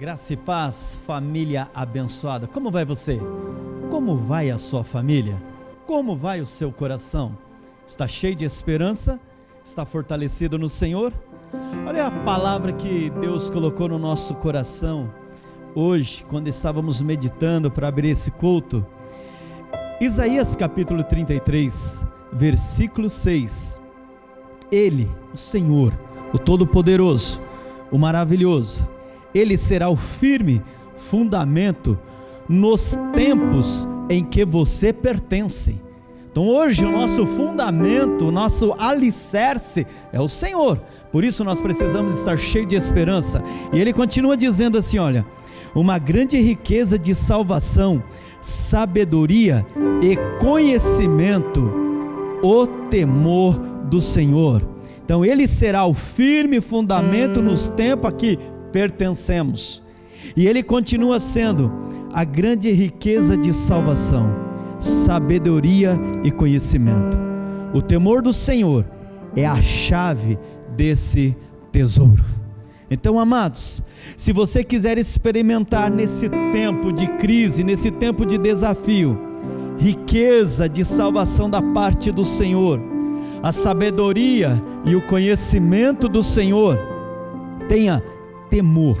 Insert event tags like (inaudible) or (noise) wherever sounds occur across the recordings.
Graça e paz, família abençoada. Como vai você? Como vai a sua família? Como vai o seu coração? Está cheio de esperança? Está fortalecido no Senhor? Olha a palavra que Deus colocou no nosso coração hoje, quando estávamos meditando para abrir esse culto. Isaías capítulo 33, versículo 6. Ele, o Senhor, o Todo-Poderoso, o Maravilhoso, ele será o firme fundamento nos tempos em que você pertence. Então hoje o nosso fundamento, o nosso alicerce é o Senhor. Por isso nós precisamos estar cheios de esperança. E ele continua dizendo assim: olha, uma grande riqueza de salvação, sabedoria e conhecimento, o temor do Senhor. Então ele será o firme fundamento nos tempos a que pertencemos. E ele continua sendo a grande riqueza de salvação, sabedoria e conhecimento. O temor do Senhor é a chave desse tesouro. Então, amados, se você quiser experimentar nesse tempo de crise, nesse tempo de desafio, riqueza de salvação da parte do Senhor, a sabedoria e o conhecimento do Senhor, tenha temor,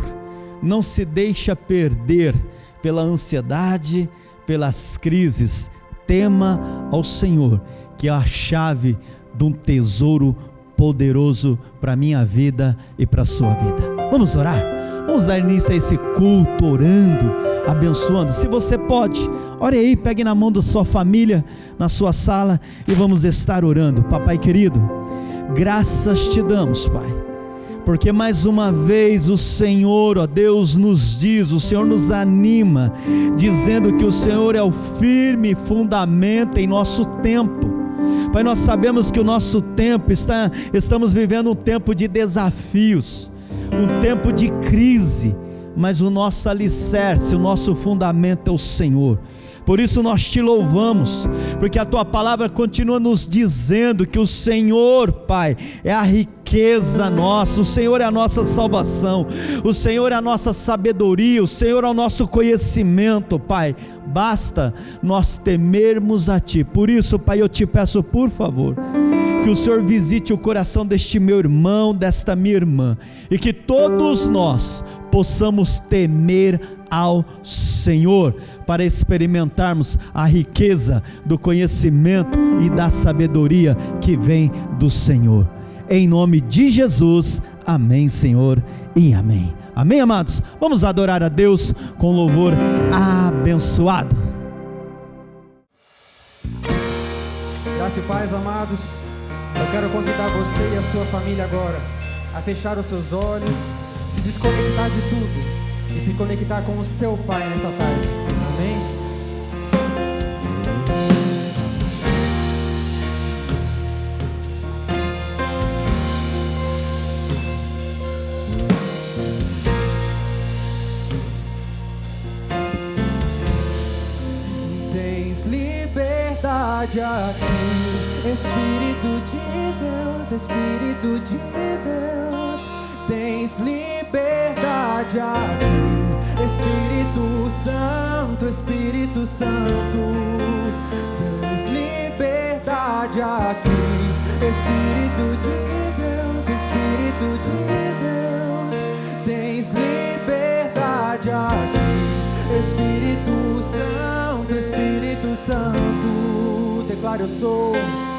não se deixa perder pela ansiedade, pelas crises. Tema ao Senhor, que é a chave de um tesouro poderoso para a minha vida e para a sua vida. Vamos orar? Vamos dar início a esse culto orando, abençoando. Se você pode, ore aí, pegue na mão da sua família, na sua sala e vamos estar orando. Papai querido, graças te damos, Pai porque mais uma vez o Senhor, ó Deus, nos diz, o Senhor nos anima, dizendo que o Senhor é o firme fundamento em nosso tempo. Pai, nós sabemos que o nosso tempo está, estamos vivendo um tempo de desafios, um tempo de crise, mas o nosso alicerce, o nosso fundamento é o Senhor. Por isso nós te louvamos, porque a tua palavra continua nos dizendo que o Senhor, Pai, é a riqueza nossa, o Senhor é a nossa salvação, o Senhor é a nossa sabedoria, o Senhor é o nosso conhecimento, Pai. Basta nós temermos a Ti. Por isso, Pai, eu te peço, por favor, que o Senhor visite o coração deste meu irmão, desta minha irmã, e que todos nós possamos temer ao Senhor, para experimentarmos a riqueza do conhecimento e da sabedoria que vem do Senhor. Em nome de Jesus, amém, Senhor, e amém. Amém, amados? Vamos adorar a Deus com louvor abençoado. Graças e paz, amados. Eu quero convidar você e a sua família agora a fechar os seus olhos, se desconectar de tudo e se conectar com o seu Pai nessa tarde. Amém? Tens liberdade aqui, Espírito de Deus, Espírito de Deus, tens liberdade aqui. Santo, tens liberdade aqui. Espírito de Deus, Espírito de Deus, tens liberdade aqui. Espírito Santo, Espírito Santo, declaro eu sou.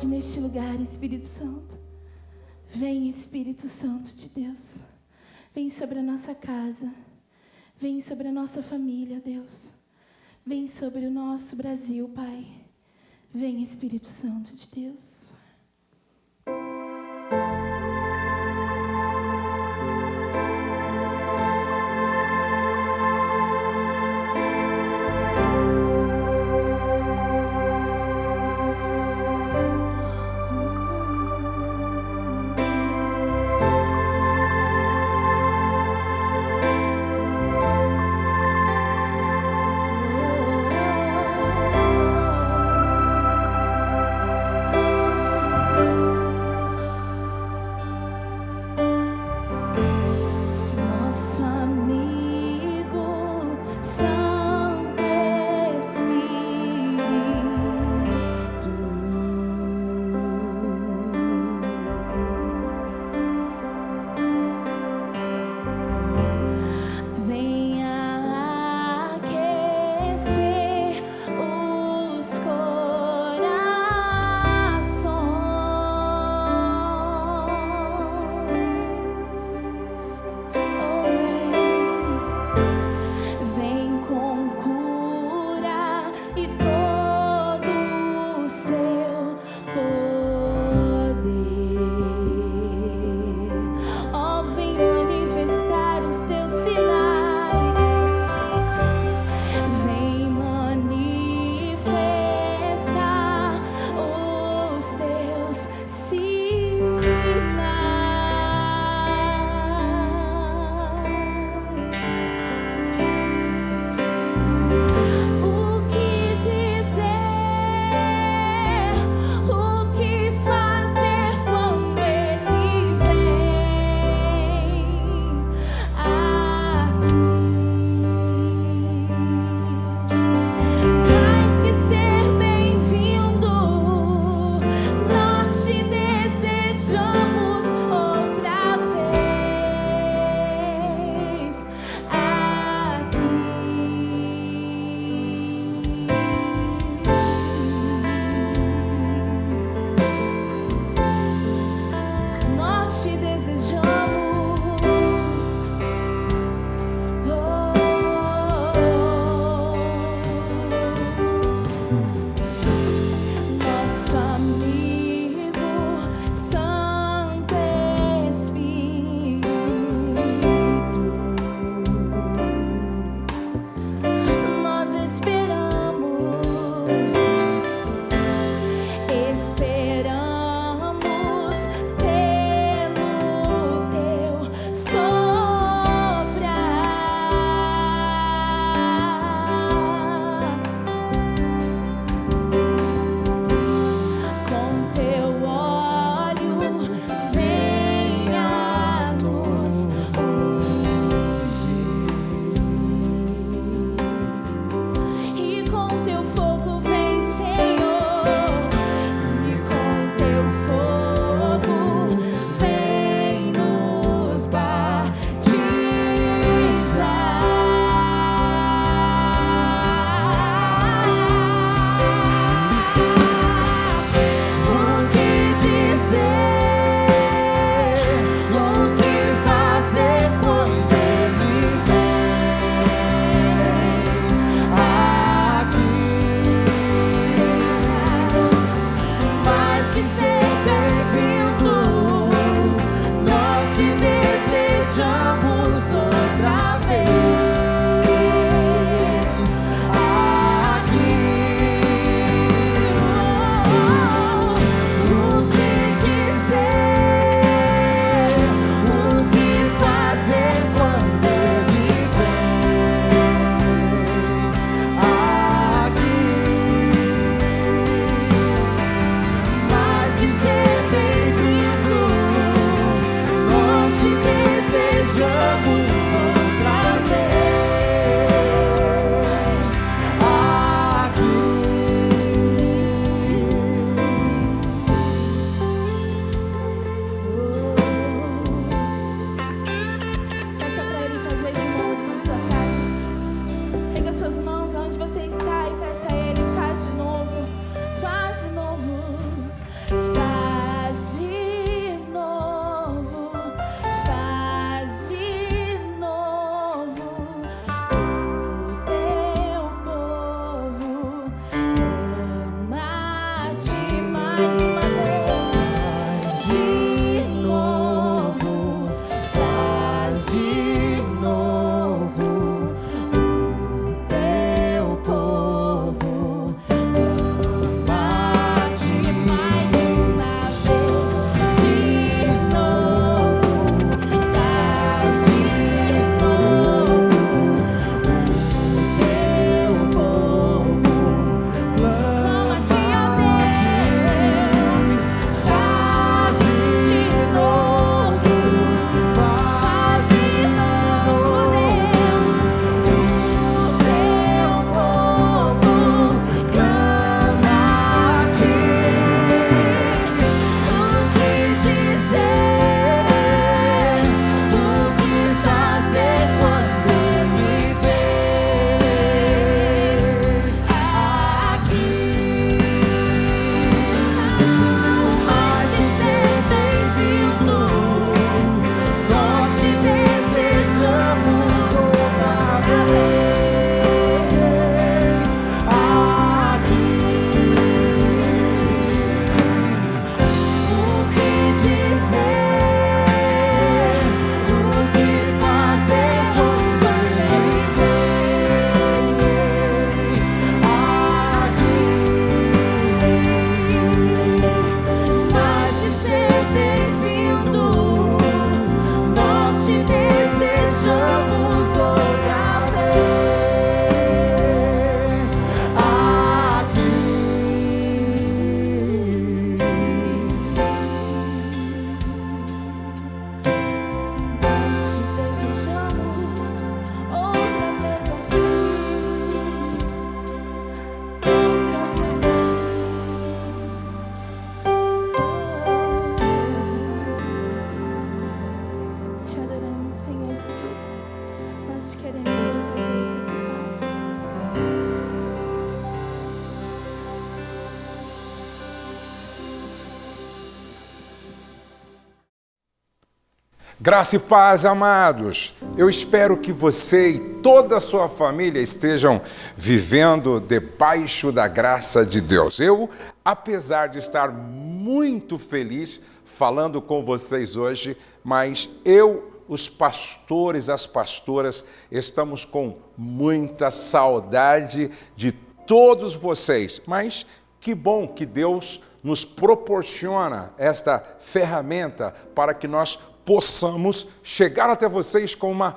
autoridade neste lugar, Espírito Santo. Vem, Espírito Santo de Deus. Vem sobre a nossa casa. Vem sobre a nossa família, Deus. Vem sobre o nosso Brasil, Pai. Vem, Espírito Santo de Deus. Graça e paz, amados. Eu espero que você e toda a sua família estejam vivendo debaixo da graça de Deus. Eu, apesar de estar muito feliz falando com vocês hoje, mas eu, os pastores, as pastoras, estamos com muita saudade de todos vocês. Mas que bom que Deus nos proporciona esta ferramenta para que nós possamos chegar até vocês com uma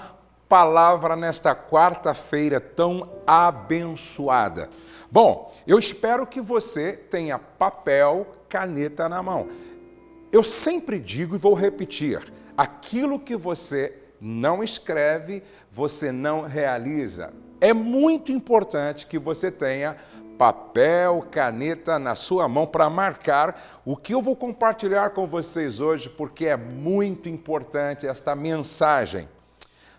palavra nesta quarta-feira tão abençoada. Bom, eu espero que você tenha papel, caneta na mão. Eu sempre digo e vou repetir: aquilo que você não escreve, você não realiza. É muito importante que você tenha papel, caneta na sua mão para marcar o que eu vou compartilhar com vocês hoje, porque é muito importante esta mensagem.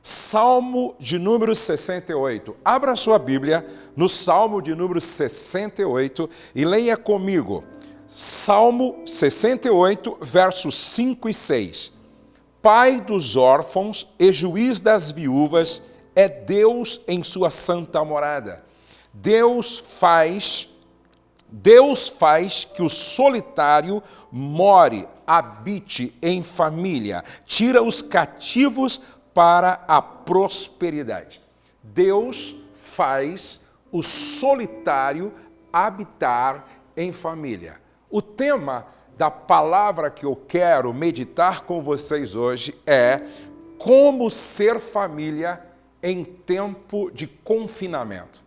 Salmo de número 68. Abra sua Bíblia no Salmo de número 68 e leia comigo. Salmo 68, versos 5 e 6. Pai dos órfãos e juiz das viúvas é Deus em sua santa morada Deus faz Deus faz que o solitário more, habite em família, tira os cativos para a prosperidade. Deus faz o solitário habitar em família. O tema da palavra que eu quero meditar com vocês hoje é como ser família em tempo de confinamento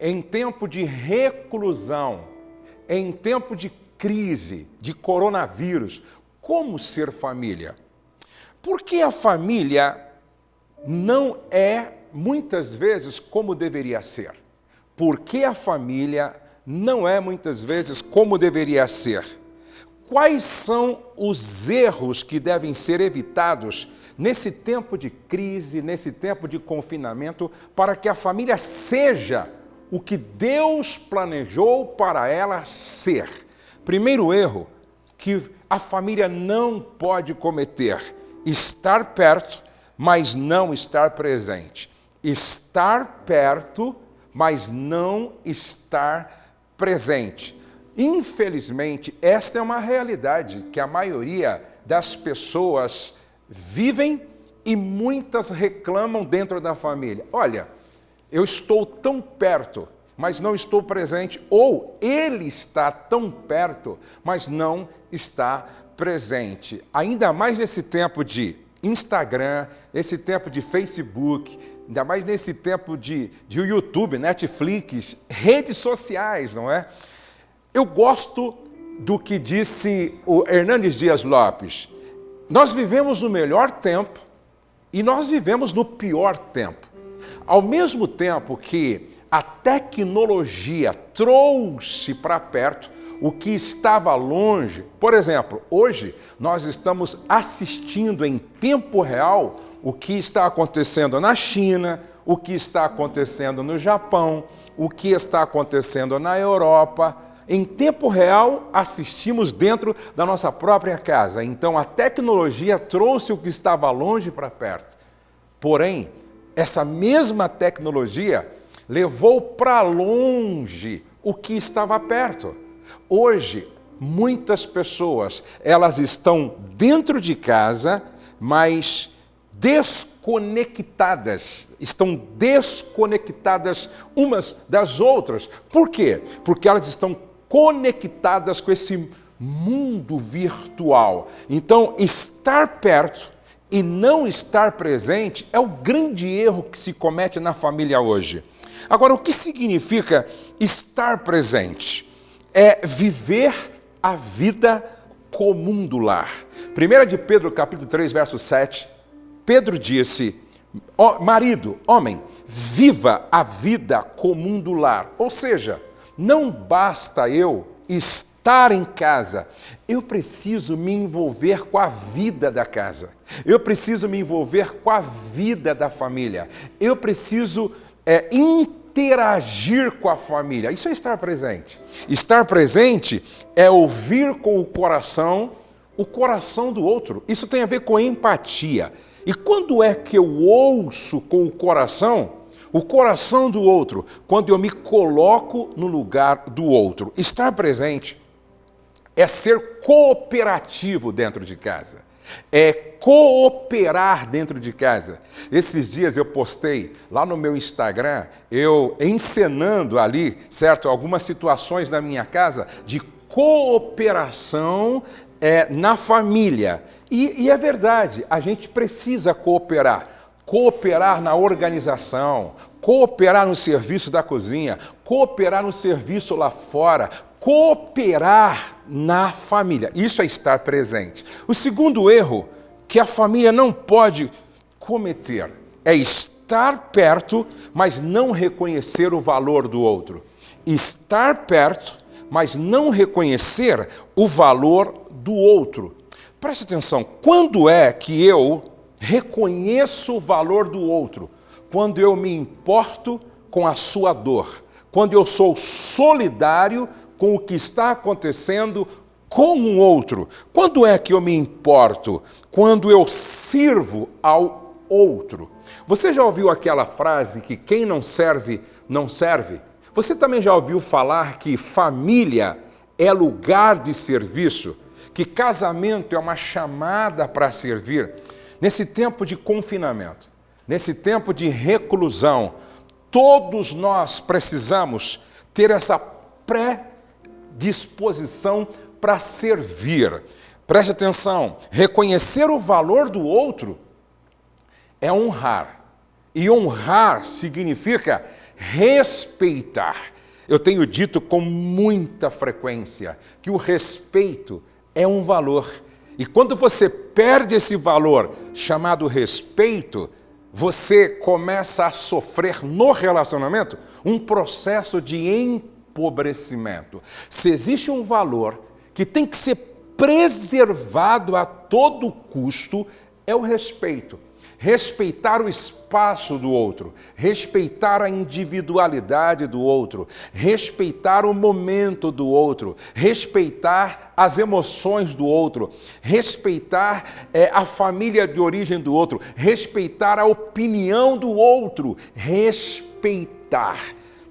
em tempo de reclusão, em tempo de crise, de coronavírus, como ser família? Porque a família não é muitas vezes como deveria ser. Porque a família não é muitas vezes como deveria ser. Quais são os erros que devem ser evitados nesse tempo de crise, nesse tempo de confinamento, para que a família seja o que Deus planejou para ela ser. Primeiro erro que a família não pode cometer: estar perto, mas não estar presente. Estar perto, mas não estar presente. Infelizmente, esta é uma realidade que a maioria das pessoas vivem e muitas reclamam dentro da família. Olha, eu estou tão perto, mas não estou presente, ou ele está tão perto, mas não está presente. Ainda mais nesse tempo de Instagram, nesse tempo de Facebook, ainda mais nesse tempo de, de YouTube, Netflix, redes sociais, não é? Eu gosto do que disse o Hernandes Dias Lopes. Nós vivemos no melhor tempo e nós vivemos no pior tempo. Ao mesmo tempo que a tecnologia trouxe para perto o que estava longe. Por exemplo, hoje nós estamos assistindo em tempo real o que está acontecendo na China, o que está acontecendo no Japão, o que está acontecendo na Europa. Em tempo real, assistimos dentro da nossa própria casa. Então, a tecnologia trouxe o que estava longe para perto. Porém, essa mesma tecnologia levou para longe o que estava perto. Hoje, muitas pessoas, elas estão dentro de casa, mas desconectadas, estão desconectadas umas das outras. Por quê? Porque elas estão conectadas com esse mundo virtual. Então, estar perto e não estar presente é o grande erro que se comete na família hoje. Agora, o que significa estar presente? É viver a vida comum do lar. 1 de Pedro, capítulo 3, verso 7, Pedro disse, oh, marido, homem, viva a vida comum do lar. Ou seja, não basta eu estar em casa, eu preciso me envolver com a vida da casa. Eu preciso me envolver com a vida da família. Eu preciso é, interagir com a família. Isso é estar presente. Estar presente é ouvir com o coração o coração do outro. Isso tem a ver com empatia. E quando é que eu ouço com o coração? O coração do outro, quando eu me coloco no lugar do outro. Estar presente é ser cooperativo dentro de casa é cooperar dentro de casa. Esses dias eu postei lá no meu Instagram, eu encenando ali, certo, algumas situações da minha casa de cooperação é, na família. E, e é verdade, a gente precisa cooperar. Cooperar na organização, cooperar no serviço da cozinha, cooperar no serviço lá fora, cooperar na família. Isso é estar presente. O segundo erro que a família não pode cometer é estar perto, mas não reconhecer o valor do outro. Estar perto, mas não reconhecer o valor do outro. Preste atenção, quando é que eu reconheço o valor do outro? Quando eu me importo com a sua dor, quando eu sou solidário com o que está acontecendo com um outro. Quando é que eu me importo? Quando eu sirvo ao outro. Você já ouviu aquela frase que quem não serve, não serve? Você também já ouviu falar que família é lugar de serviço? Que casamento é uma chamada para servir? Nesse tempo de confinamento, nesse tempo de reclusão, todos nós precisamos ter essa pré disposição para servir. Preste atenção, reconhecer o valor do outro é honrar. E honrar significa respeitar. Eu tenho dito com muita frequência que o respeito é um valor. E quando você perde esse valor chamado respeito, você começa a sofrer no relacionamento um processo de empobrecimento. Se existe um valor que tem que ser preservado a todo custo, é o respeito. Respeitar o espaço do outro, respeitar a individualidade do outro, respeitar o momento do outro, respeitar as emoções do outro, respeitar é, a família de origem do outro, respeitar a opinião do outro, respeitar.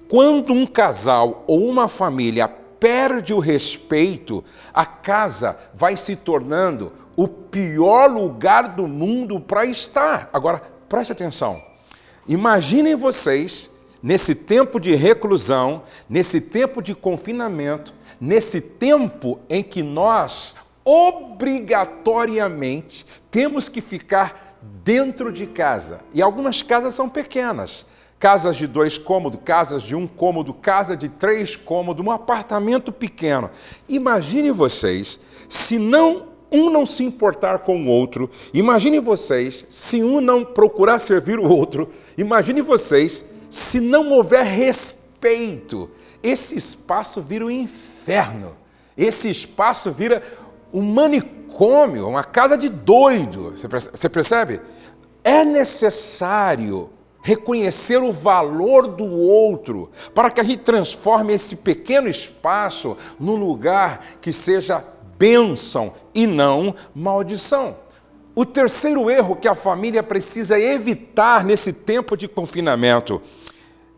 Quando um casal ou uma família perde o respeito, a casa vai se tornando o pior lugar do mundo para estar. Agora, preste atenção. Imaginem vocês, nesse tempo de reclusão, nesse tempo de confinamento, nesse tempo em que nós obrigatoriamente temos que ficar dentro de casa. E algumas casas são pequenas. Casas de dois cômodos, casas de um cômodo, casa de três cômodos, um apartamento pequeno. Imagine vocês se não um não se importar com o outro. Imagine vocês se um não procurar servir o outro. Imagine vocês se não houver respeito. Esse espaço vira um inferno. Esse espaço vira um manicômio, uma casa de doido. Você percebe? É necessário reconhecer o valor do outro para que a gente transforme esse pequeno espaço num lugar que seja bênção e não maldição. O terceiro erro que a família precisa evitar nesse tempo de confinamento: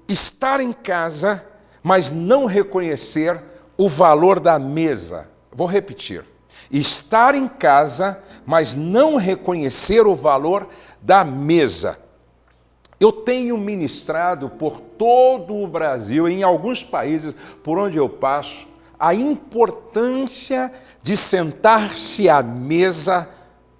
estar em casa, mas não reconhecer o valor da mesa. Vou repetir. Estar em casa, mas não reconhecer o valor da mesa. Eu tenho ministrado por todo o Brasil, em alguns países por onde eu passo, a importância de sentar-se à mesa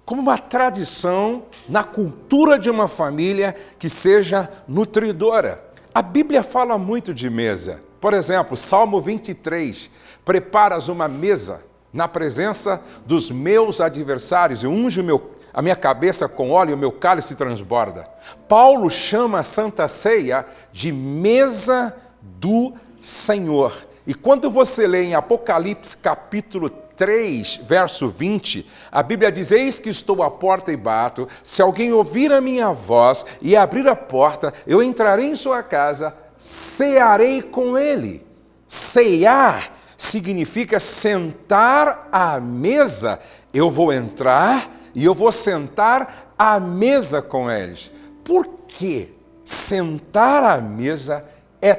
como uma tradição na cultura de uma família que seja nutridora. A Bíblia fala muito de mesa. Por exemplo, Salmo 23, preparas uma mesa na presença dos meus adversários e unge meu, a minha cabeça com óleo e o meu cálice transborda. Paulo chama a Santa Ceia de mesa do Senhor. E quando você lê em Apocalipse capítulo 3, verso 20, a Bíblia diz: Eis que estou à porta e bato. Se alguém ouvir a minha voz e abrir a porta, eu entrarei em sua casa, cearei com ele. Cear significa sentar à mesa. Eu vou entrar e eu vou sentar à mesa com eles. Por que sentar à mesa é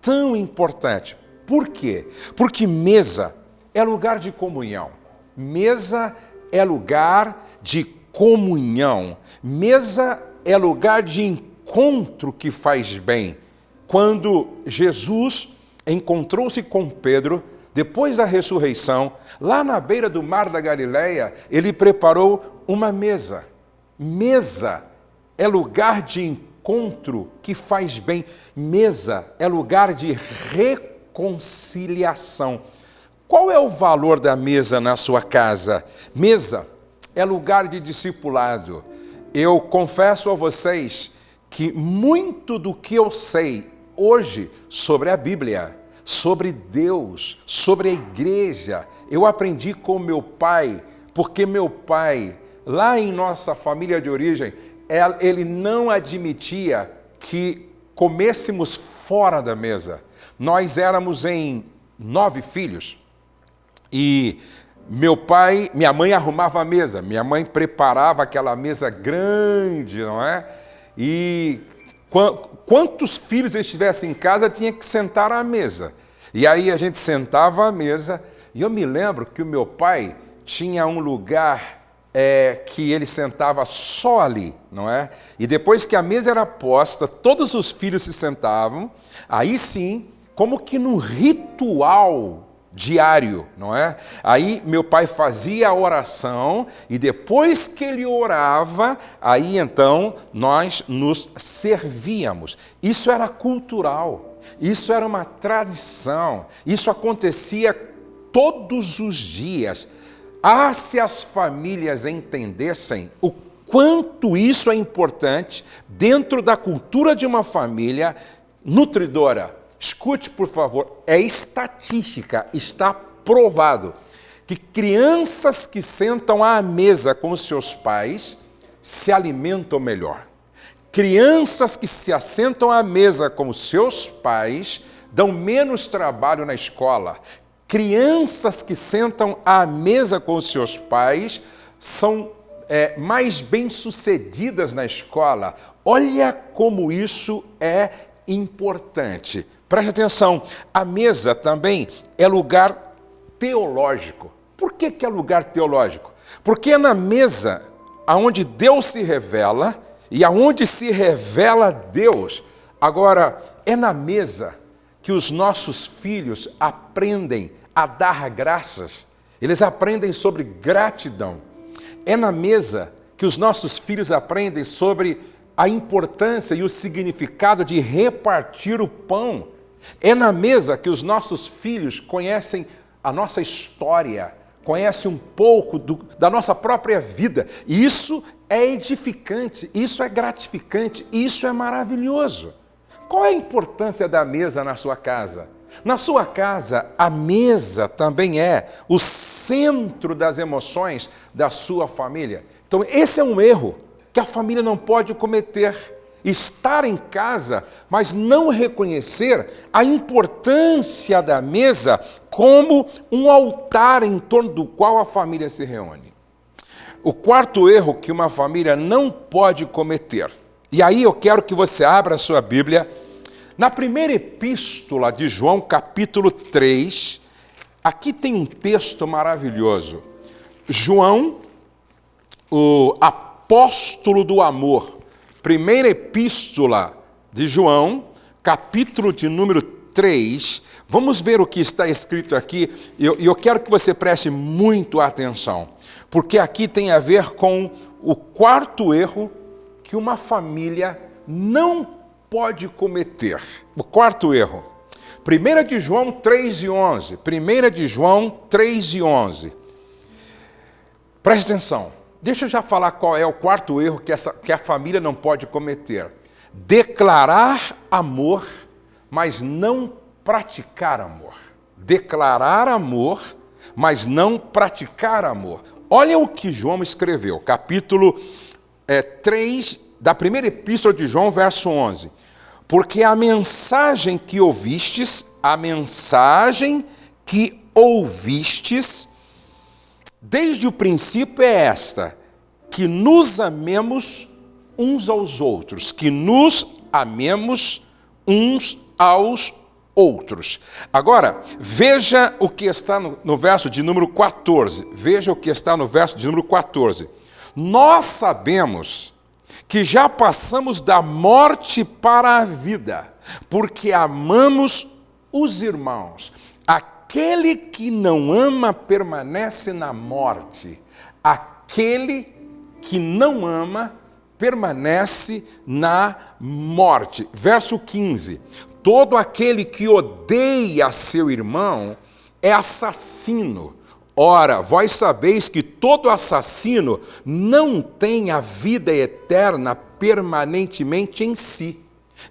tão importante? Por quê? Porque mesa é lugar de comunhão. Mesa é lugar de comunhão. Mesa é lugar de encontro que faz bem. Quando Jesus encontrou-se com Pedro, depois da ressurreição, lá na beira do mar da Galileia, ele preparou uma mesa. Mesa é lugar de encontro que faz bem. Mesa é lugar de reconciliação conciliação. Qual é o valor da mesa na sua casa? Mesa é lugar de discipulado. Eu confesso a vocês que muito do que eu sei hoje sobre a Bíblia, sobre Deus, sobre a igreja, eu aprendi com meu pai, porque meu pai, lá em nossa família de origem, ele não admitia que comêssemos fora da mesa. Nós éramos em nove filhos e meu pai, minha mãe arrumava a mesa, minha mãe preparava aquela mesa grande, não é? E quantos filhos estivessem em casa tinha que sentar à mesa. E aí a gente sentava à mesa e eu me lembro que o meu pai tinha um lugar é, que ele sentava só ali, não é? E depois que a mesa era posta, todos os filhos se sentavam, aí sim como que num ritual diário, não é? Aí meu pai fazia a oração e depois que ele orava, aí então nós nos servíamos. Isso era cultural, isso era uma tradição, isso acontecia todos os dias. Ah, se as famílias entendessem o quanto isso é importante dentro da cultura de uma família nutridora, Escute, por favor, é estatística, está provado que crianças que sentam à mesa com seus pais se alimentam melhor. Crianças que se assentam à mesa com seus pais dão menos trabalho na escola. Crianças que sentam à mesa com seus pais são é, mais bem-sucedidas na escola. Olha como isso é importante. Preste atenção, a mesa também é lugar teológico. Por que, que é lugar teológico? Porque é na mesa aonde Deus se revela e aonde se revela Deus. Agora, é na mesa que os nossos filhos aprendem a dar graças, eles aprendem sobre gratidão. É na mesa que os nossos filhos aprendem sobre a importância e o significado de repartir o pão. É na mesa que os nossos filhos conhecem a nossa história, conhecem um pouco do, da nossa própria vida. E isso é edificante, isso é gratificante, isso é maravilhoso. Qual é a importância da mesa na sua casa? Na sua casa, a mesa também é o centro das emoções da sua família. Então, esse é um erro que a família não pode cometer. Estar em casa, mas não reconhecer a importância da mesa como um altar em torno do qual a família se reúne. O quarto erro que uma família não pode cometer, e aí eu quero que você abra a sua Bíblia, na primeira epístola de João, capítulo 3, aqui tem um texto maravilhoso. João, o apóstolo do amor, primeira epístola de João, capítulo de número 3, vamos ver o que está escrito aqui, e eu, eu quero que você preste muito atenção, porque aqui tem a ver com o quarto erro que uma família não pode cometer. O quarto erro. 1 de João 3 e 11. 1 de João 3 e 11. Preste atenção. Deixa eu já falar qual é o quarto erro que, essa, que a família não pode cometer. Declarar amor, mas não praticar amor. Declarar amor, mas não praticar amor. Olha o que João escreveu, capítulo é, 3 da primeira epístola de João, verso 11. Porque a mensagem que ouvistes, a mensagem que ouvistes, desde o princípio é esta: que nos amemos uns aos outros, que nos amemos uns aos outros. Agora, veja o que está no, no, verso de número 14. Veja o que está no verso de número 14. Nós sabemos que já passamos da morte para a vida, porque amamos os irmãos. Aquele que não ama permanece na morte. Aquele que não ama permanece na morte. Verso 15: Todo aquele que odeia seu irmão é assassino. Ora, vós sabeis que todo assassino não tem a vida eterna permanentemente em si.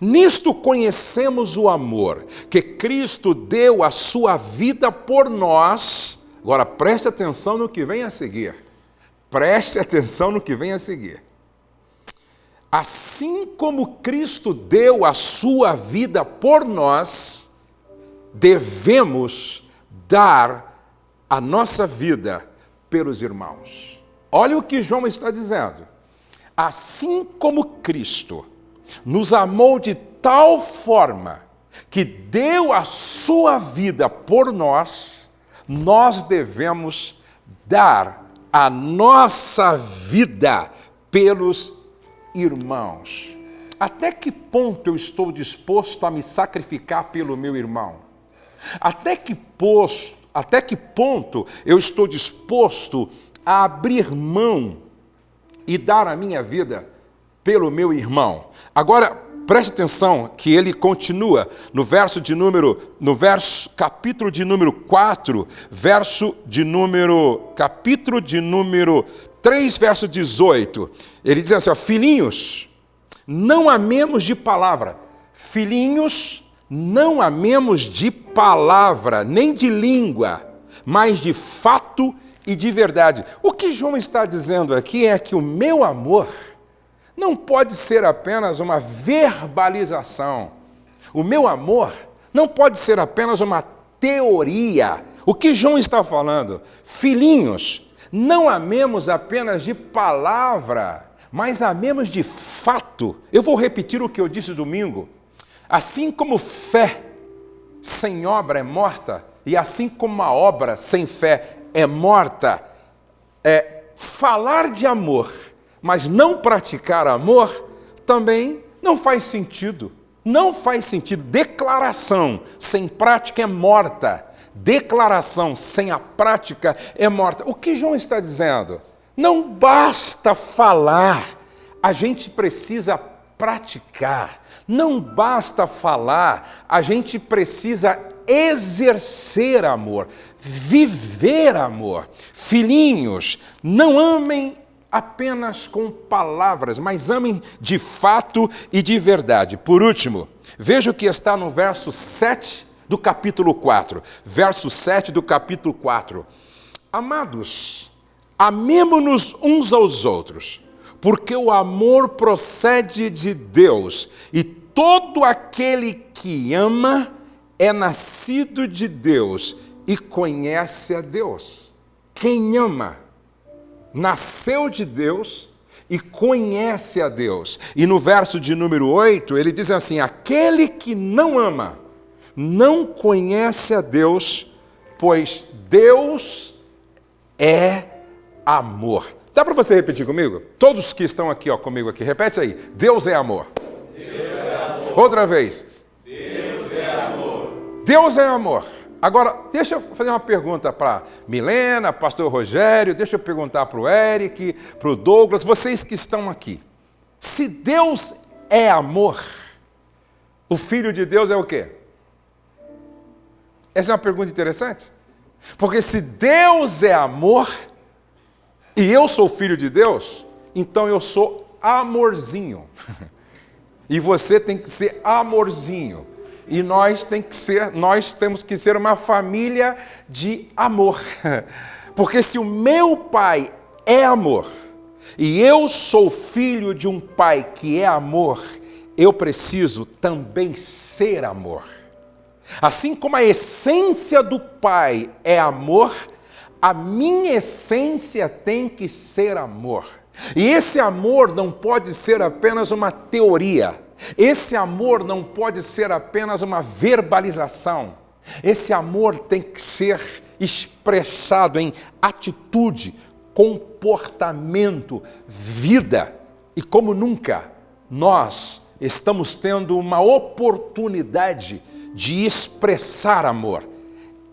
Nisto conhecemos o amor, que Cristo deu a sua vida por nós. Agora preste atenção no que vem a seguir. Preste atenção no que vem a seguir. Assim como Cristo deu a sua vida por nós, devemos dar a nossa vida pelos irmãos. Olha o que João está dizendo. Assim como Cristo nos amou de tal forma que deu a sua vida por nós, nós devemos dar a nossa vida pelos irmãos. Até que ponto eu estou disposto a me sacrificar pelo meu irmão? Até que posto, até que ponto eu estou disposto a abrir mão e dar a minha vida pelo meu irmão? Agora, preste atenção que ele continua no verso de número, no verso, capítulo de número 4, verso de número, capítulo de número 3, verso 18, ele diz assim, ó, filhinhos, não amemos de palavra. Filhinhos, não amemos de palavra, nem de língua, mas de fato e de verdade. O que João está dizendo aqui é que o meu amor não pode ser apenas uma verbalização. O meu amor não pode ser apenas uma teoria. O que João está falando? Filhinhos, não amemos apenas de palavra, mas amemos de fato. Eu vou repetir o que eu disse domingo. Assim como fé sem obra é morta, e assim como a obra sem fé é morta, é falar de amor, mas não praticar amor, também não faz sentido. Não faz sentido. Declaração sem prática é morta. Declaração sem a prática é morta. O que João está dizendo? Não basta falar, a gente precisa praticar. Não basta falar, a gente precisa exercer amor, viver amor. Filhinhos, não amem apenas com palavras, mas amem de fato e de verdade. Por último, veja o que está no verso 7 do capítulo 4. Verso 7 do capítulo 4. Amados, amemo-nos uns aos outros, porque o amor procede de Deus, e todo aquele que ama é nascido de Deus e conhece a Deus. Quem ama nasceu de Deus e conhece a Deus. E no verso de número 8, ele diz assim: Aquele que não ama, não conhece a Deus, pois Deus é amor. Dá para você repetir comigo? Todos que estão aqui ó, comigo aqui, repete aí. Deus é amor. Deus é amor. Outra vez. Deus é amor. Deus é amor. Agora, deixa eu fazer uma pergunta para Milena, pastor Rogério, deixa eu perguntar para o Eric, para o Douglas, vocês que estão aqui. Se Deus é amor, o Filho de Deus é o quê? Essa é uma pergunta interessante. Porque se Deus é amor, e eu sou filho de Deus, então eu sou amorzinho. (laughs) E você tem que ser amorzinho e nós tem que ser, nós temos que ser uma família de amor. (laughs) Porque se o meu pai é amor e eu sou filho de um pai que é amor, eu preciso também ser amor. Assim como a essência do pai é amor, a minha essência tem que ser amor. E esse amor não pode ser apenas uma teoria esse amor não pode ser apenas uma verbalização. Esse amor tem que ser expressado em atitude, comportamento, vida. E como nunca, nós estamos tendo uma oportunidade de expressar amor,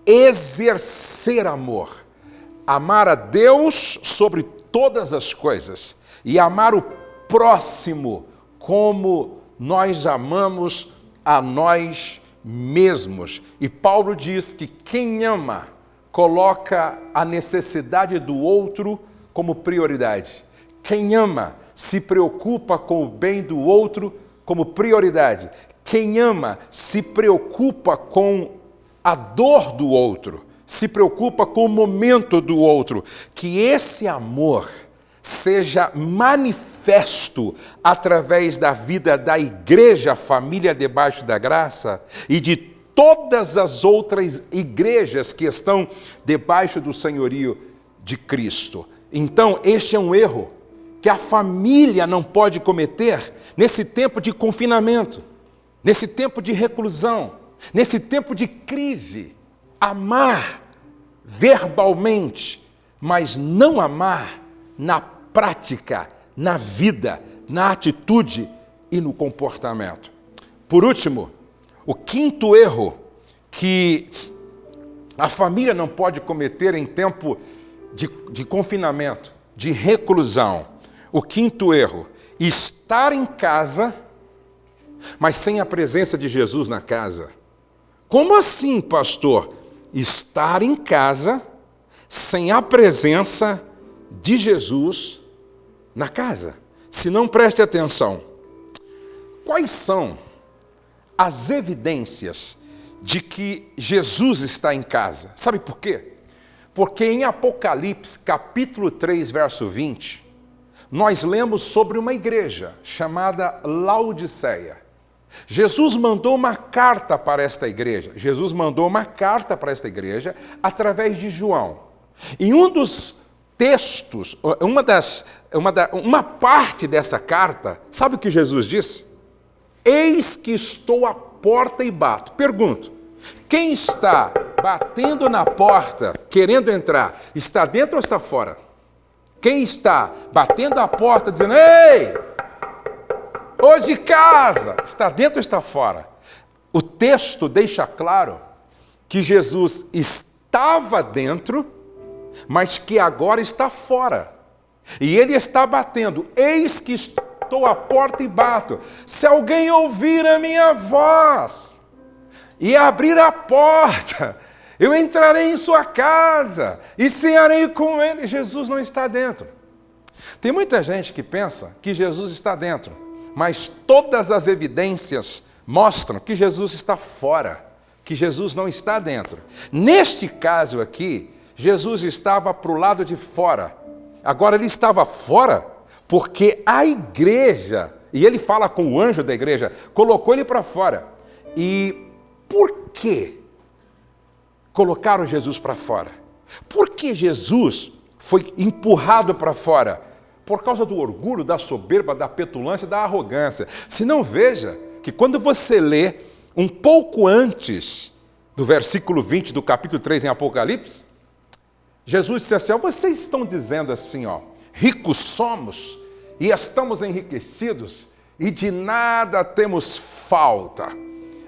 exercer amor, amar a Deus sobre todas as coisas e amar o próximo como nós amamos a nós mesmos. E Paulo diz que quem ama coloca a necessidade do outro como prioridade. Quem ama se preocupa com o bem do outro como prioridade. Quem ama se preocupa com a dor do outro, se preocupa com o momento do outro. Que esse amor seja manifesto através da vida da igreja, família debaixo da graça, e de todas as outras igrejas que estão debaixo do senhorio de Cristo. Então, este é um erro que a família não pode cometer nesse tempo de confinamento, nesse tempo de reclusão, nesse tempo de crise. Amar verbalmente, mas não amar na prática, na vida, na atitude e no comportamento. Por último, o quinto erro que a família não pode cometer em tempo de, de confinamento, de reclusão. O quinto erro, estar em casa, mas sem a presença de Jesus na casa. Como assim, pastor? Estar em casa sem a presença de Jesus na casa. Se não preste atenção, quais são as evidências de que Jesus está em casa? Sabe por quê? Porque em Apocalipse, capítulo 3, verso 20, nós lemos sobre uma igreja chamada Laodiceia. Jesus mandou uma carta para esta igreja. Jesus mandou uma carta para esta igreja através de João. Em um dos textos, uma, das, uma, da, uma parte dessa carta, sabe o que Jesus disse? Eis que estou à porta e bato. Pergunto: Quem está batendo na porta, querendo entrar, está dentro ou está fora? Quem está batendo a porta, dizendo: Ei, ou de casa, está dentro ou está fora? O texto deixa claro que Jesus estava dentro, mas que agora está fora. E ele está batendo: Eis que estou à porta e bato. Se alguém ouvir a minha voz e abrir a porta, eu entrarei em sua casa e cearei com ele. Jesus não está dentro. Tem muita gente que pensa que Jesus está dentro, mas todas as evidências mostram que Jesus está fora, que Jesus não está dentro. Neste caso aqui, Jesus estava para o lado de fora. Agora ele estava fora porque a igreja, e ele fala com o anjo da igreja, colocou ele para fora. E por que colocaram Jesus para fora? Por que Jesus foi empurrado para fora? Por causa do orgulho, da soberba, da petulância, da arrogância. Se não veja que quando você lê um pouco antes do versículo 20 do capítulo 3 em Apocalipse, Jesus disse assim: ó, vocês estão dizendo assim, ó, ricos somos e estamos enriquecidos e de nada temos falta.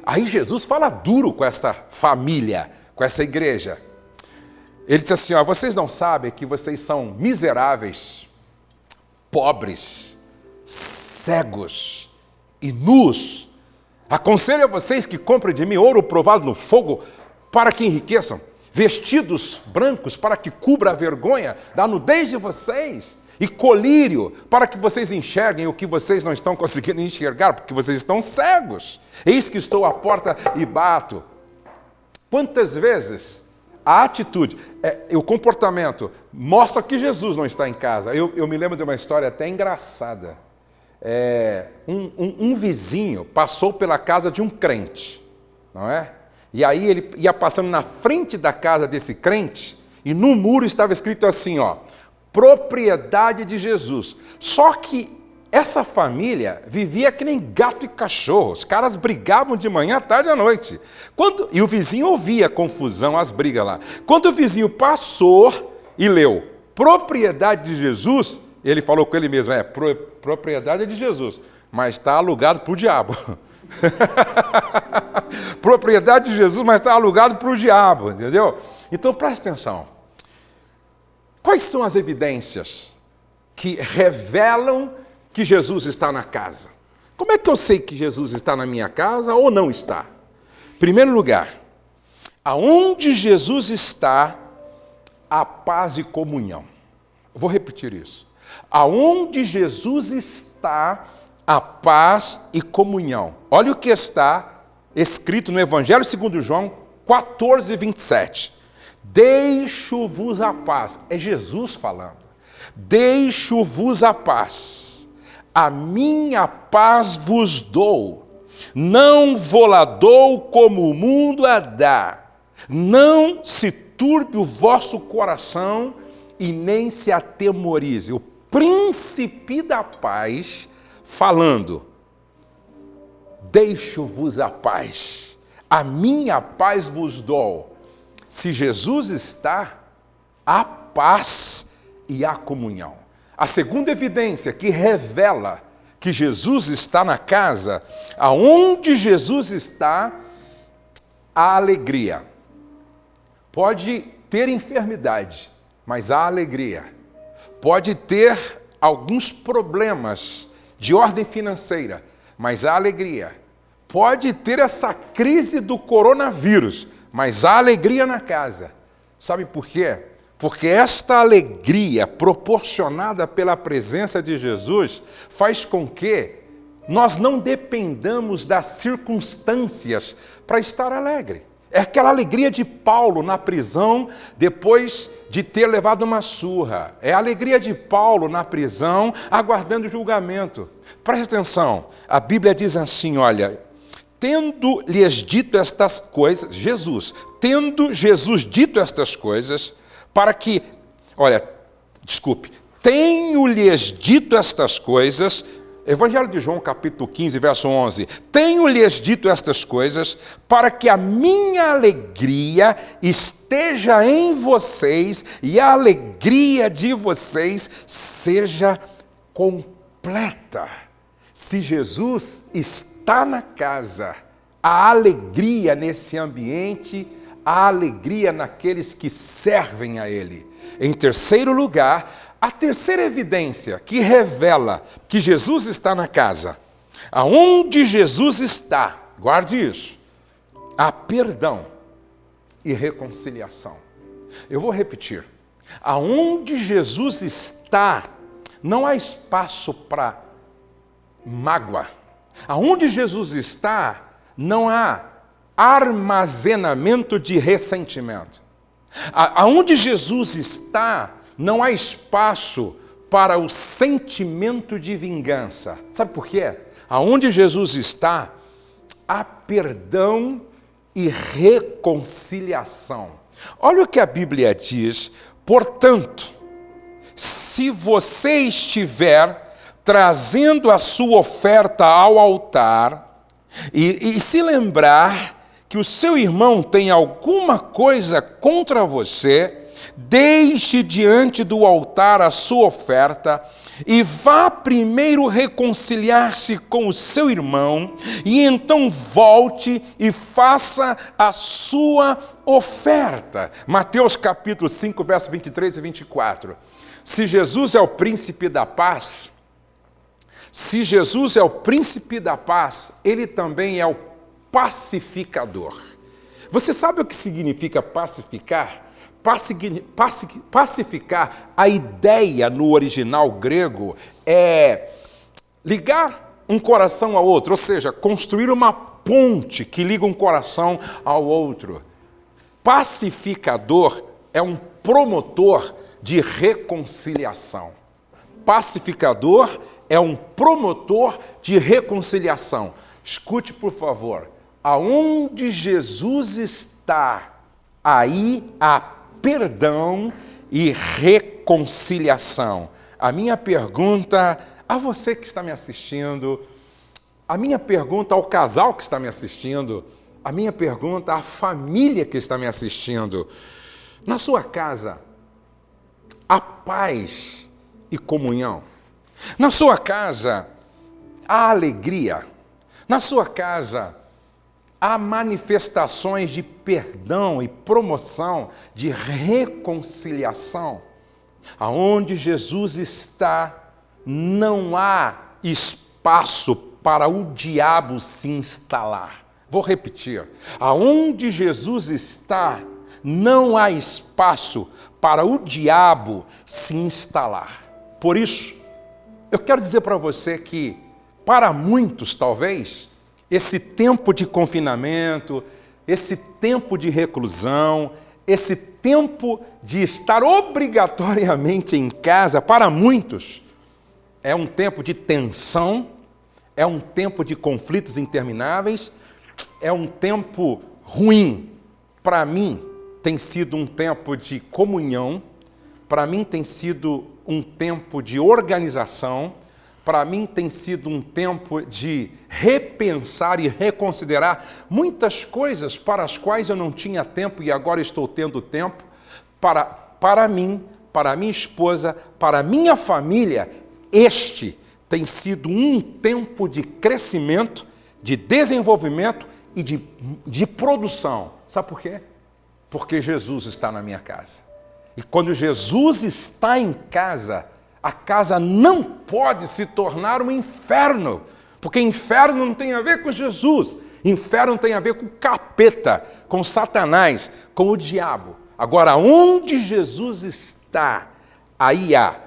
Aí Jesus fala duro com essa família, com essa igreja. Ele diz assim: ó, vocês não sabem que vocês são miseráveis, pobres, cegos e nus. Aconselho a vocês que comprem de mim ouro provado no fogo para que enriqueçam vestidos brancos para que cubra a vergonha da nudez de vocês, e colírio para que vocês enxerguem o que vocês não estão (laughs) conseguindo enxergar, porque vocês estão cegos. Eis que estou à porta e bato. Quantas vezes a atitude, é, o comportamento mostra que Jesus não está em casa. Eu, eu me lembro de uma história até engraçada. É, um, um, um vizinho passou pela casa de um crente, não é? E aí ele ia passando na frente da casa desse crente, e no muro estava escrito assim, ó, propriedade de Jesus. Só que essa família vivia que nem gato e cachorro. Os caras brigavam de manhã, tarde à noite. Quando, e o vizinho ouvia a confusão, as brigas lá. Quando o vizinho passou e leu propriedade de Jesus, ele falou com ele mesmo: é, pro, propriedade de Jesus, mas está alugado para o diabo. (laughs) (laughs) Propriedade de Jesus, mas está alugado para o diabo, entendeu? Então preste atenção. Quais são as evidências que revelam que Jesus está na casa? Como é que eu sei que Jesus está na minha casa ou não está? Primeiro lugar, aonde Jesus está, a paz e comunhão. Vou repetir isso. Aonde Jesus está, a paz e comunhão. Olha o que está escrito no Evangelho segundo João 14, 27. Deixo-vos a paz. É Jesus falando. Deixo-vos a paz. A minha paz vos dou. Não vou lá dou como o mundo a dá. Não se turbe o vosso coração e nem se atemorize. O príncipe da paz falando: Deixo-vos a paz, a minha paz vos dou. Se Jesus está, há paz e há comunhão. A segunda evidência que revela que Jesus está na casa, aonde Jesus está, há alegria. Pode ter enfermidade, mas há alegria. Pode ter alguns problemas, de ordem financeira, mas há alegria. Pode ter essa crise do coronavírus, mas há alegria na casa. Sabe por quê? Porque esta alegria proporcionada pela presença de Jesus faz com que nós não dependamos das circunstâncias para estar alegre. É aquela alegria de Paulo na prisão depois de ter levado uma surra. É a alegria de Paulo na prisão aguardando julgamento. Preste atenção, a Bíblia diz assim: olha, tendo-lhes dito estas coisas, Jesus, tendo Jesus dito estas coisas, para que, olha, desculpe, tenho-lhes dito estas coisas, Evangelho de João, capítulo 15, verso 11: Tenho-lhes dito estas coisas para que a minha alegria esteja em vocês e a alegria de vocês seja completa. Se Jesus está na casa, a alegria nesse ambiente, a alegria naqueles que servem a Ele. Em terceiro lugar, a terceira evidência que revela que Jesus está na casa, aonde Jesus está, guarde isso, há perdão e reconciliação. Eu vou repetir. Aonde Jesus está, não há espaço para mágoa. Aonde Jesus está, não há armazenamento de ressentimento. Aonde Jesus está, não há espaço para o sentimento de vingança. Sabe por quê? Aonde Jesus está, há perdão e reconciliação. Olha o que a Bíblia diz. Portanto, se você estiver trazendo a sua oferta ao altar e, e se lembrar que o seu irmão tem alguma coisa contra você, deixe diante do altar a sua oferta e vá primeiro reconciliar-se com o seu irmão, e então volte e faça a sua oferta. Mateus capítulo 5, verso 23 e 24. Se Jesus é o príncipe da paz, se Jesus é o príncipe da paz, ele também é o pacificador. Você sabe o que significa pacificar? Pacificar, a ideia no original grego é ligar um coração ao outro, ou seja, construir uma ponte que liga um coração ao outro. Pacificador é um promotor de reconciliação. Pacificador é um promotor de reconciliação. Escute, por favor, aonde Jesus está, aí a perdão e reconciliação. A minha pergunta a você que está me assistindo, a minha pergunta ao casal que está me assistindo, a minha pergunta à família que está me assistindo. Na sua casa, há paz e comunhão. Na sua casa, há alegria. Na sua casa, há manifestações de perdão e promoção, de reconciliação. Aonde Jesus está, não há espaço para o diabo se instalar. Vou repetir. Aonde Jesus está, não há espaço para o diabo se instalar. Por isso, eu quero dizer para você que, para muitos talvez, esse tempo de confinamento, esse tempo de reclusão, esse tempo de estar obrigatoriamente em casa, para muitos, é um tempo de tensão, é um tempo de conflitos intermináveis, é um tempo ruim. Para mim, tem sido um tempo de comunhão, para mim, tem sido um tempo de organização, para mim tem sido um tempo de repensar e reconsiderar muitas coisas para as quais eu não tinha tempo e agora estou tendo tempo. Para, para mim, para minha esposa, para minha família, este tem sido um tempo de crescimento, de desenvolvimento e de, de produção. Sabe por quê? Porque Jesus está na minha casa. E quando Jesus está em casa, a casa não pode se tornar um inferno, porque inferno não tem a ver com Jesus, inferno tem a ver com o capeta, com Satanás, com o diabo. Agora, onde Jesus está, aí há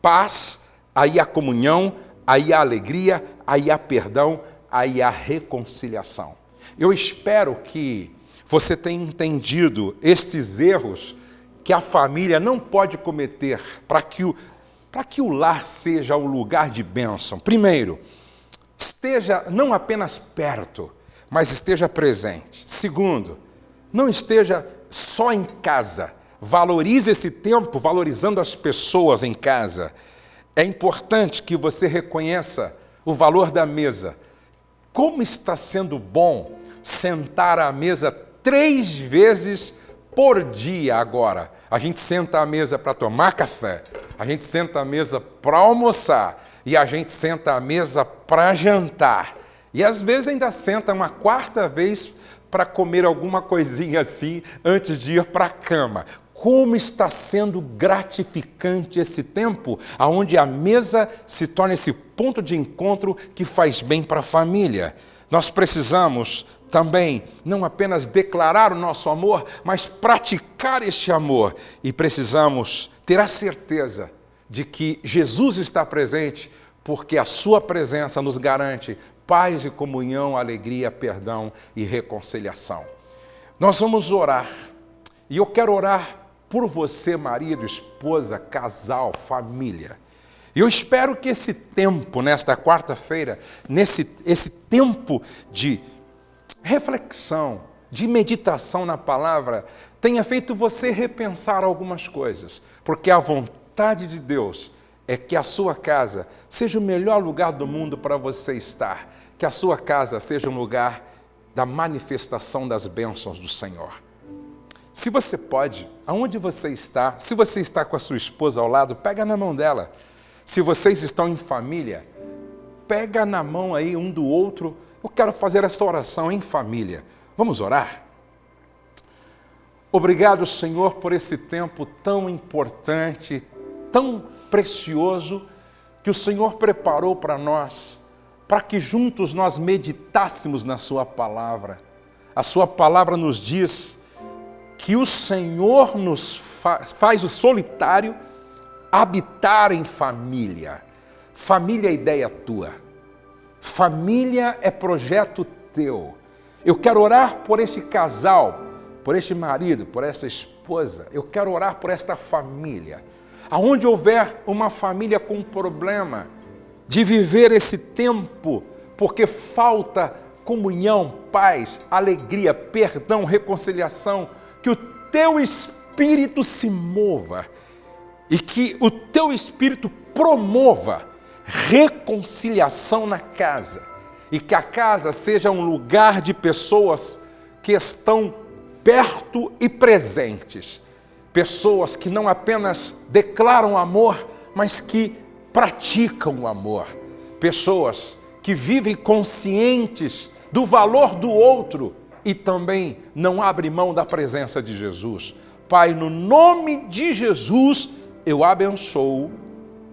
paz, aí há comunhão, aí há alegria, aí há perdão, aí há reconciliação. Eu espero que você tenha entendido estes erros que a família não pode cometer para que para que o lar seja o lugar de bênção, primeiro, esteja não apenas perto, mas esteja presente. Segundo, não esteja só em casa. Valorize esse tempo valorizando as pessoas em casa. É importante que você reconheça o valor da mesa. Como está sendo bom sentar à mesa três vezes por dia agora. A gente senta à mesa para tomar café, a gente senta à mesa para almoçar e a gente senta à mesa para jantar. E às vezes ainda senta uma quarta vez para comer alguma coisinha assim antes de ir para a cama. Como está sendo gratificante esse tempo, aonde a mesa se torna esse ponto de encontro que faz bem para a família. Nós precisamos também não apenas declarar o nosso amor, mas praticar este amor. E precisamos ter a certeza de que Jesus está presente, porque a sua presença nos garante paz e comunhão, alegria, perdão e reconciliação. Nós vamos orar. E eu quero orar por você, marido, esposa, casal, família. Eu espero que esse tempo, nesta quarta-feira, nesse esse tempo de reflexão, de meditação na palavra, tenha feito você repensar algumas coisas, porque a vontade de Deus é que a sua casa seja o melhor lugar do mundo para você estar, que a sua casa seja um lugar da manifestação das bênçãos do Senhor. Se você pode, aonde você está, se você está com a sua esposa ao lado, pega na mão dela. Se vocês estão em família, pega na mão aí um do outro. Eu quero fazer essa oração em família. Vamos orar? Obrigado, Senhor, por esse tempo tão importante, tão precioso que o Senhor preparou para nós, para que juntos nós meditássemos na Sua palavra. A Sua palavra nos diz que o Senhor nos faz, faz o solitário habitar em família. Família é ideia tua. Família é projeto teu. Eu quero orar por esse casal, por este marido, por essa esposa. Eu quero orar por esta família. Aonde houver uma família com problema de viver esse tempo, porque falta comunhão, paz, alegria, perdão, reconciliação, que o teu espírito se mova e que o teu espírito promova reconciliação na casa e que a casa seja um lugar de pessoas que estão perto e presentes. Pessoas que não apenas declaram amor, mas que praticam o amor. Pessoas que vivem conscientes do valor do outro e também não abrem mão da presença de Jesus. Pai, no nome de Jesus, eu abençoo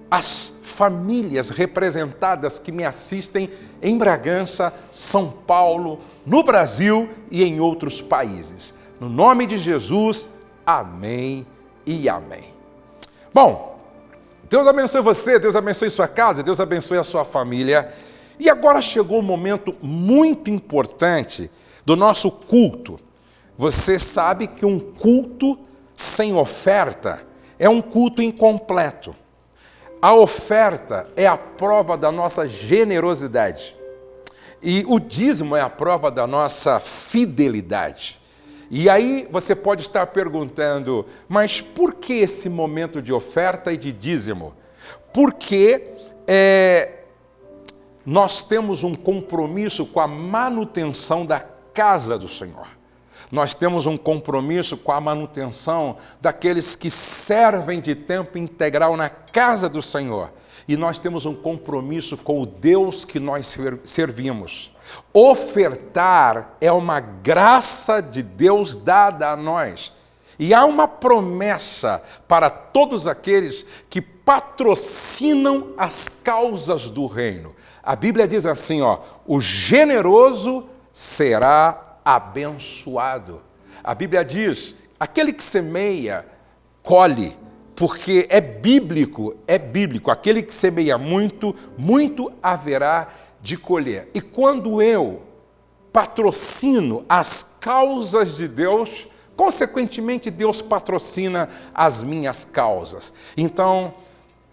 as famílias representadas que me assistem em Bragança, São Paulo, no Brasil e em outros países. No nome de Jesus, amém e amém. Bom, Deus abençoe você, Deus abençoe sua casa, Deus abençoe a sua família. E agora chegou um momento muito importante do nosso culto. Você sabe que um culto sem oferta é um culto incompleto. A oferta é a prova da nossa generosidade. E o dízimo é a prova da nossa fidelidade. E aí você pode estar perguntando, mas por que esse momento de oferta e de dízimo? Porque é, nós temos um compromisso com a manutenção da casa do Senhor nós temos um compromisso com a manutenção daqueles que servem de tempo integral na casa do Senhor. E nós temos um compromisso com o Deus que nós servimos. Ofertar é uma graça de Deus dada a nós. E há uma promessa para todos aqueles que patrocinam as causas do reino. A Bíblia diz assim, ó, o generoso será abençoado. A Bíblia diz: aquele que semeia, colhe, porque é bíblico, é bíblico. Aquele que semeia muito, muito haverá de colher. E quando eu patrocino as causas de Deus, consequentemente Deus patrocina as minhas causas. Então,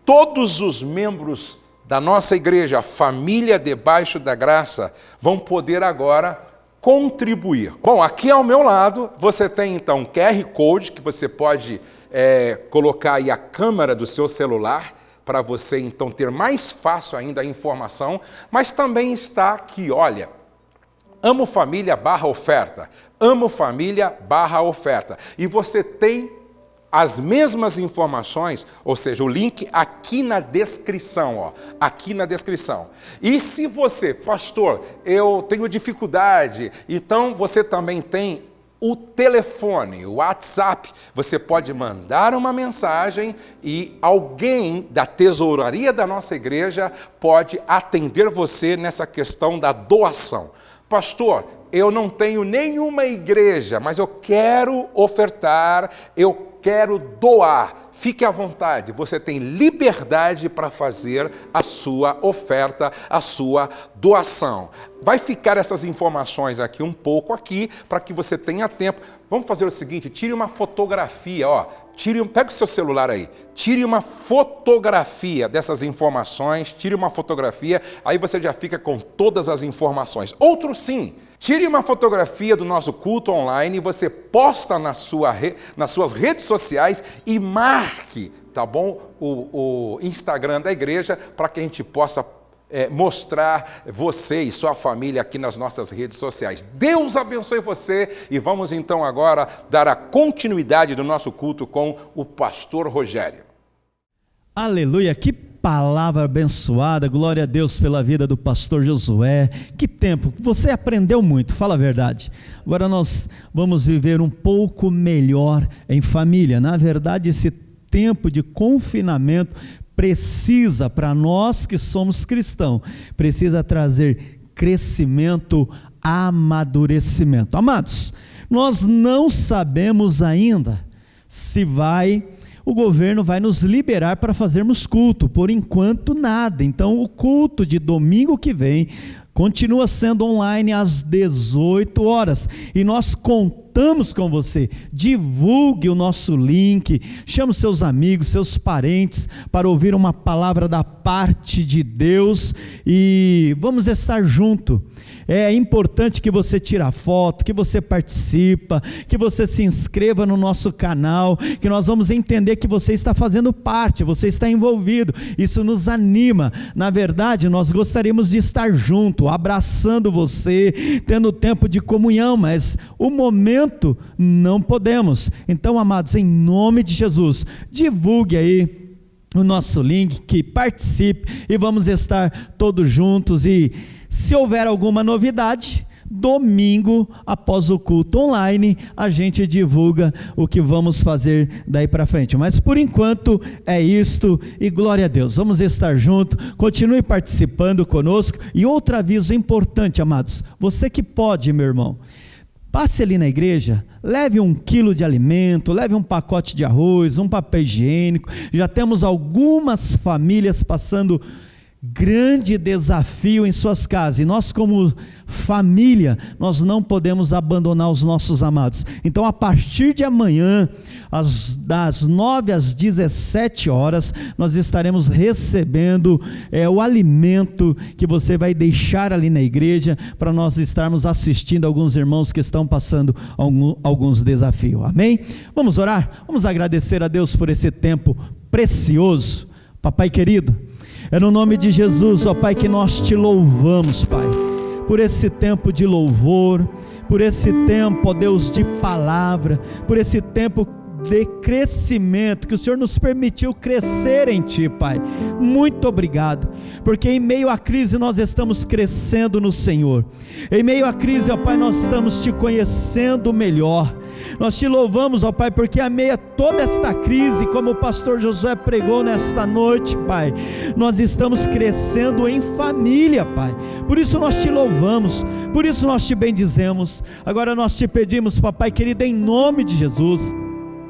todos os membros da nossa igreja, família debaixo da graça, vão poder agora contribuir. Bom, aqui ao meu lado você tem então QR Code que você pode é, colocar aí a câmera do seu celular para você então ter mais fácil ainda a informação, mas também está aqui, olha, Amo Família barra oferta, Amo Família barra oferta. E você tem as mesmas informações, ou seja, o link aqui na descrição, ó, aqui na descrição. E se você, pastor, eu tenho dificuldade, então você também tem o telefone, o WhatsApp, você pode mandar uma mensagem e alguém da tesouraria da nossa igreja pode atender você nessa questão da doação. Pastor, eu não tenho nenhuma igreja, mas eu quero ofertar, eu quero doar. Fique à vontade, você tem liberdade para fazer a sua oferta, a sua doação. Vai ficar essas informações aqui um pouco aqui para que você tenha tempo. Vamos fazer o seguinte, tire uma fotografia, ó. Tire, pega o seu celular aí, tire uma fotografia dessas informações, tire uma fotografia, aí você já fica com todas as informações. Outro sim, tire uma fotografia do nosso culto online e você posta na sua, nas suas redes sociais e marque, tá bom, o, o Instagram da igreja para que a gente possa é, mostrar você e sua família aqui nas nossas redes sociais. Deus abençoe você e vamos então agora dar a continuidade do nosso culto com o pastor Rogério. Aleluia, que palavra abençoada, glória a Deus pela vida do pastor Josué. Que tempo, você aprendeu muito, fala a verdade. Agora nós vamos viver um pouco melhor em família. Na verdade, esse tempo de confinamento precisa, para nós que somos cristãos, precisa trazer crescimento, amadurecimento. Amados, nós não sabemos ainda se vai o governo vai nos liberar para fazermos culto. Por enquanto, nada. Então, o culto de domingo que vem continua sendo online às 18 horas. E nós contamos contamos com você. Divulgue o nosso link, chame seus amigos, seus parentes para ouvir uma palavra da parte de Deus e vamos estar junto. É importante que você tire foto, que você participa, que você se inscreva no nosso canal, que nós vamos entender que você está fazendo parte, você está envolvido. Isso nos anima. Na verdade, nós gostaríamos de estar junto, abraçando você, tendo tempo de comunhão, mas o momento não podemos. Então, amados, em nome de Jesus, divulgue aí o nosso link, que participe e vamos estar todos juntos e se houver alguma novidade, domingo, após o culto online, a gente divulga o que vamos fazer daí para frente. Mas por enquanto é isto e glória a Deus. Vamos estar junto, continue participando conosco. E outro aviso importante, amados: você que pode, meu irmão. Passe ali na igreja, leve um quilo de alimento, leve um pacote de arroz, um papel higiênico. Já temos algumas famílias passando grande desafio em suas casas. E nós, como família, nós não podemos abandonar os nossos amados. Então, a partir de amanhã, às, das 9 às 17 horas, nós estaremos recebendo é, o alimento que você vai deixar ali na igreja para nós estarmos assistindo alguns irmãos que estão passando algum, alguns desafios. Amém? Vamos orar? Vamos agradecer a Deus por esse tempo precioso. Papai querido, é no nome de Jesus, ó Pai, que nós te louvamos, Pai, por esse tempo de louvor, por esse tempo, ó Deus, de palavra, por esse tempo de crescimento, que o Senhor nos permitiu crescer em Ti, Pai. Muito obrigado, porque em meio à crise nós estamos crescendo no Senhor, em meio à crise, ó Pai, nós estamos Te conhecendo melhor. Nós te louvamos, ó Pai, porque a meia toda esta crise, como o pastor Josué pregou nesta noite, Pai, nós estamos crescendo em família, Pai. Por isso nós te louvamos, por isso nós te bendizemos. Agora nós te pedimos, Papai querido, em nome de Jesus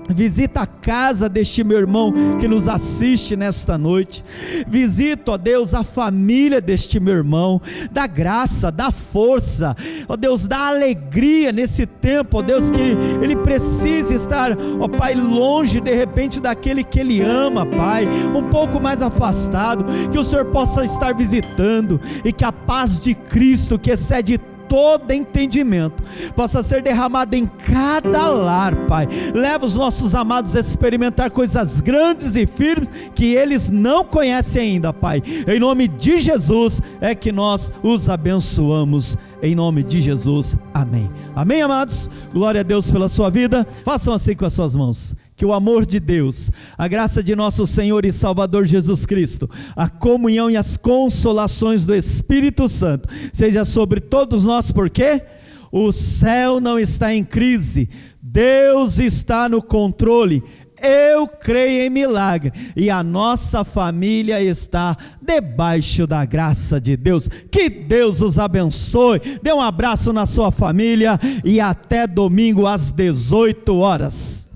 Visita a casa deste meu irmão que nos assiste nesta noite. Visita, ó Deus, a família deste meu irmão. Dá graça, dá força, ó Deus, dá alegria nesse tempo, ó Deus, que ele precisa estar, ó Pai, longe de repente daquele que ele ama, Pai, um pouco mais afastado. Que o Senhor possa estar visitando e que a paz de Cristo, que excede todo entendimento possa ser derramado em cada lar, Pai. Leva os nossos amados a experimentar coisas grandes e firmes que eles não conhecem ainda, Pai. Em nome de Jesus é que nós os abençoamos. Em nome de Jesus, amém. Amém, amados? Glória a Deus pela sua vida. Façam assim com as suas mãos que o amor de Deus, a graça de nosso Senhor e Salvador Jesus Cristo, a comunhão e as consolações do Espírito Santo seja sobre todos nós, porque o céu não está em crise, Deus está no controle. Eu creio em milagre e a nossa família está debaixo da graça de Deus. Que Deus os abençoe. Dê um abraço na sua família e até domingo às 18 horas.